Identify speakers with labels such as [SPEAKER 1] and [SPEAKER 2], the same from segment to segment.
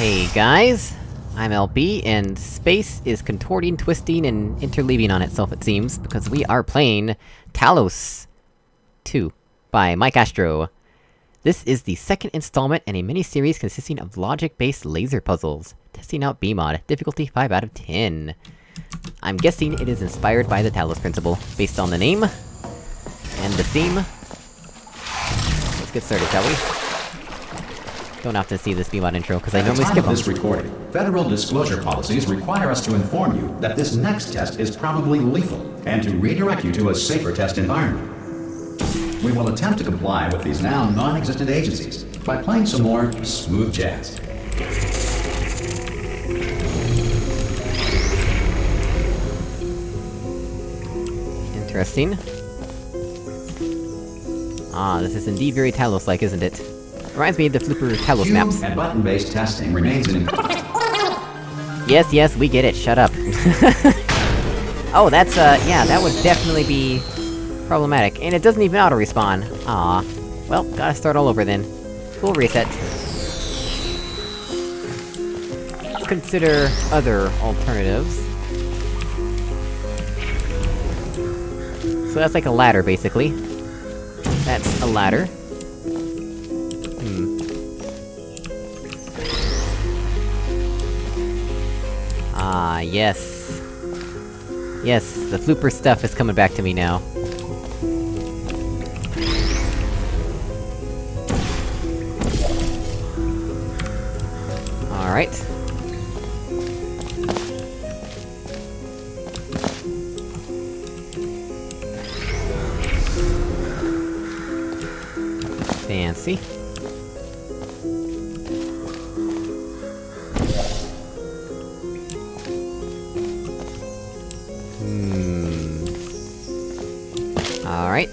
[SPEAKER 1] Hey guys, I'm LB, and space is contorting, twisting, and interleaving on itself it seems, because we are playing Talos 2 by Mike Astro. This is the second installment in a mini-series consisting of logic-based laser puzzles, testing out BEEmod, difficulty 5 out of 10. I'm guessing it is inspired by the Talos Principle, based on the name... and the theme. Let's get started, shall we? Don't have to see this BEEmod intro, because I normally skip them.
[SPEAKER 2] this recording, federal disclosure policies require us to inform you that this next test is probably lethal, and to redirect you to a safer test environment. We will attempt to comply with these now non-existent agencies by playing some more smooth jazz.
[SPEAKER 1] Interesting. Ah, this is indeed very Talos-like, isn't it? Reminds me of the Flipper Talos
[SPEAKER 2] Cube
[SPEAKER 1] maps.
[SPEAKER 2] and button-based testing remains an
[SPEAKER 1] Yes, yes, we get it, shut up. oh, that's, uh, yeah, that would definitely be... problematic. And it doesn't even auto-respawn. Ah. Well, gotta start all over then. Full reset. Consider other alternatives. So that's like a ladder, basically. That's a ladder. Ah, yes. Yes, the flooper stuff is coming back to me now. Alright. Fancy. Alright.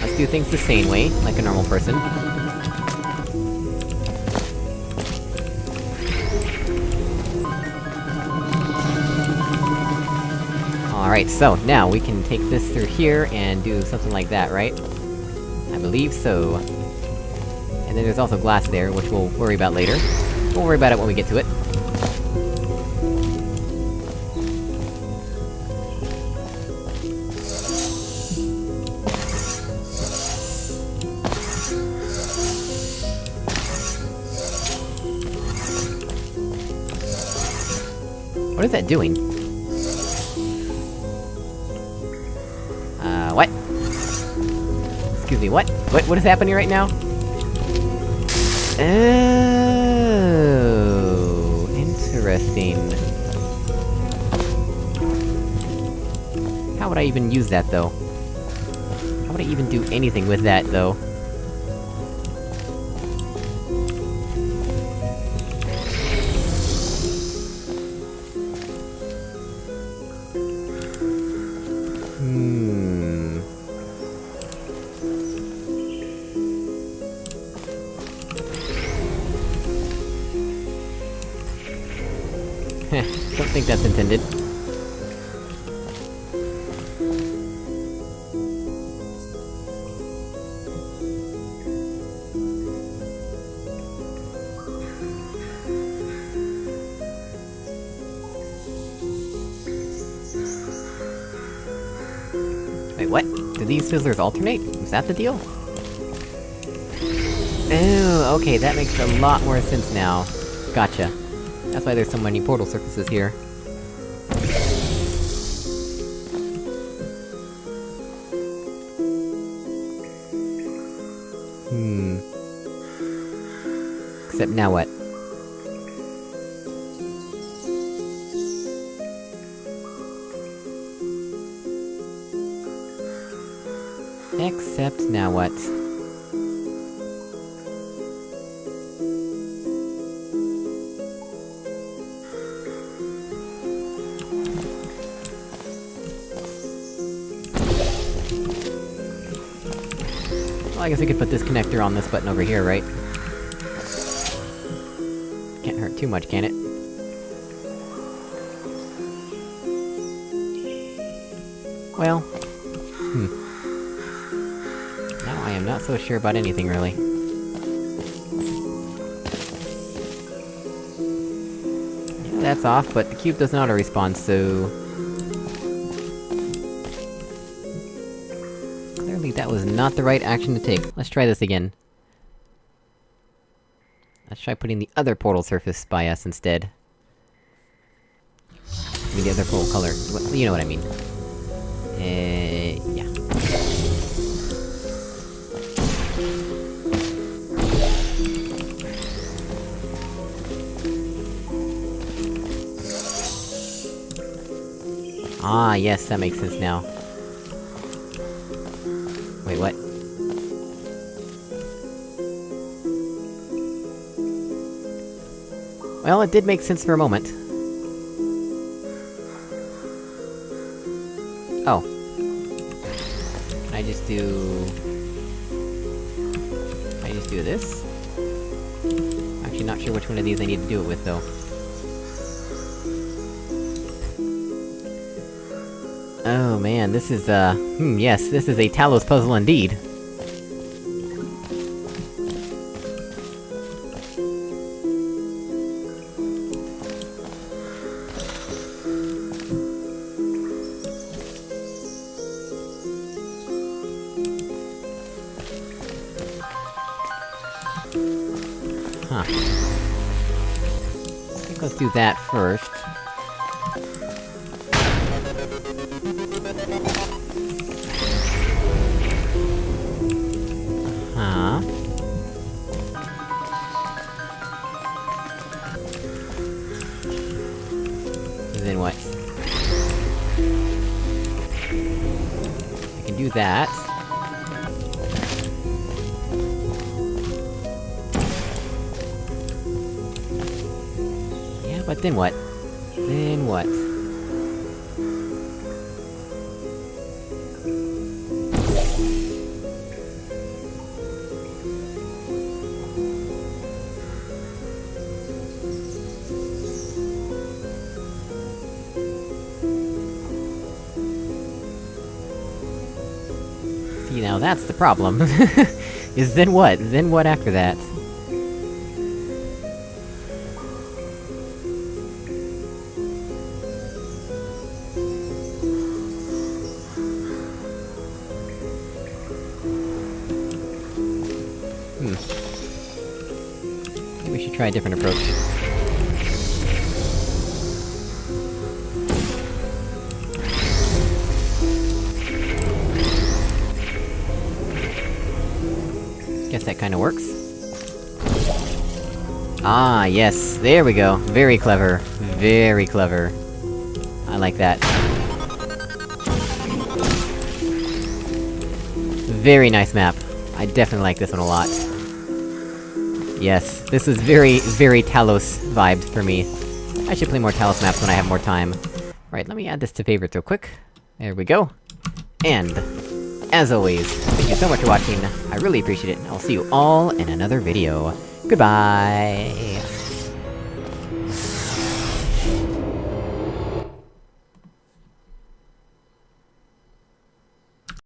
[SPEAKER 1] Let's do things the same way, like a normal person. Alright, so, now we can take this through here and do something like that, right? I believe so. And then there's also glass there, which we'll worry about later. We'll worry about it when we get to it. What is that doing? Uh, what? Excuse me, what? What- what is happening right now? Oh, interesting. How would I even use that, though? How would I even do anything with that, though? don't think that's intended. Wait, what? Do these fizzlers alternate? Is that the deal? Oh, okay, that makes a lot more sense now. Gotcha. That's why there's so many portal surfaces here. Hmm... Except now what? Except now what? Well, I guess we could put this connector on this button over here, right? Can't hurt too much, can it? Well... Hmm. Now I am not so sure about anything, really. that's off, but the cube doesn't auto-respawn, so... Clearly that was not the right action to take. Let's try this again. Let's try putting the other portal surface by us instead. I mean, the other portal color. Wh- You know what I mean. Uh, yeah. Ah, yes, that makes sense now. Wait, what? Well, it did make sense for a moment. Oh. I just do... I just do this? Actually not sure which one of these I need to do it with, though. Oh man, this is, uh... Hmm, yes, this is a Talos puzzle indeed. Huh. I think let's do that first. Then what? I can do that. Yeah, but then what? Then what? See, now that's the problem. is then what? Then what after that? Hmm. Maybe we should try a different approach. Guess that kinda works. Ah, yes, there we go. Very clever. Very clever. I like that. Very nice map. I definitely like this one a lot. Yes, this is very, very Talos vibed for me. I should play more Talos maps when I have more time. Right, let me add this to favorites real quick. There we go. And, as always, thank you so much for watching, I really appreciate it, and I'll see you all in another video. Goodbye!